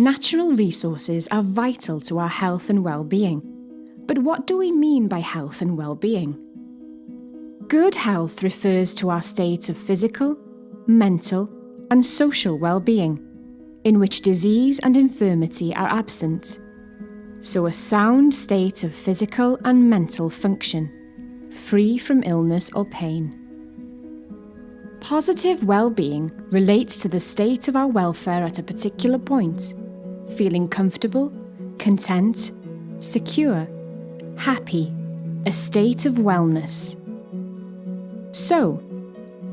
Natural resources are vital to our health and well-being. But what do we mean by health and well-being? Good health refers to our state of physical, mental and social well-being, in which disease and infirmity are absent. So a sound state of physical and mental function, free from illness or pain. Positive well-being relates to the state of our welfare at a particular point, feeling comfortable, content, secure, happy, a state of wellness. So,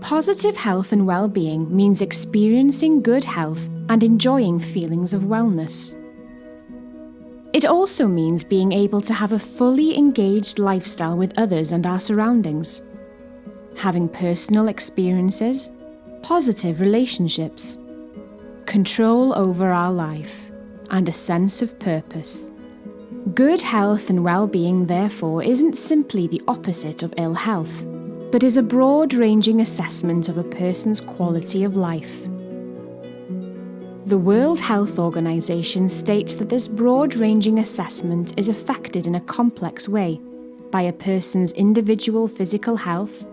positive health and well-being means experiencing good health and enjoying feelings of wellness. It also means being able to have a fully engaged lifestyle with others and our surroundings, having personal experiences, positive relationships, control over our life, and a sense of purpose. Good health and well-being, therefore, isn't simply the opposite of ill health, but is a broad-ranging assessment of a person's quality of life. The World Health Organization states that this broad-ranging assessment is affected in a complex way by a person's individual physical health,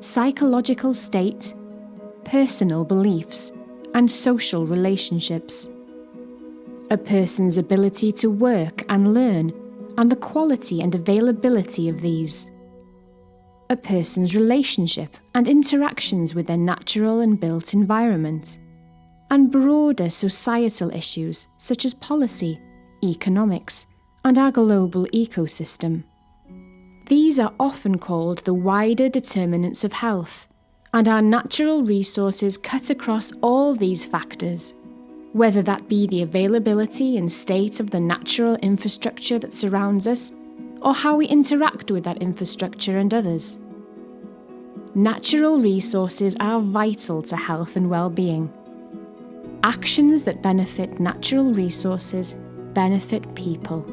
psychological state, personal beliefs, and social relationships a person's ability to work and learn, and the quality and availability of these. A person's relationship and interactions with their natural and built environment. And broader societal issues such as policy, economics, and our global ecosystem. These are often called the wider determinants of health, and our natural resources cut across all these factors whether that be the availability and state of the natural infrastructure that surrounds us, or how we interact with that infrastructure and others. Natural resources are vital to health and well-being. Actions that benefit natural resources benefit people.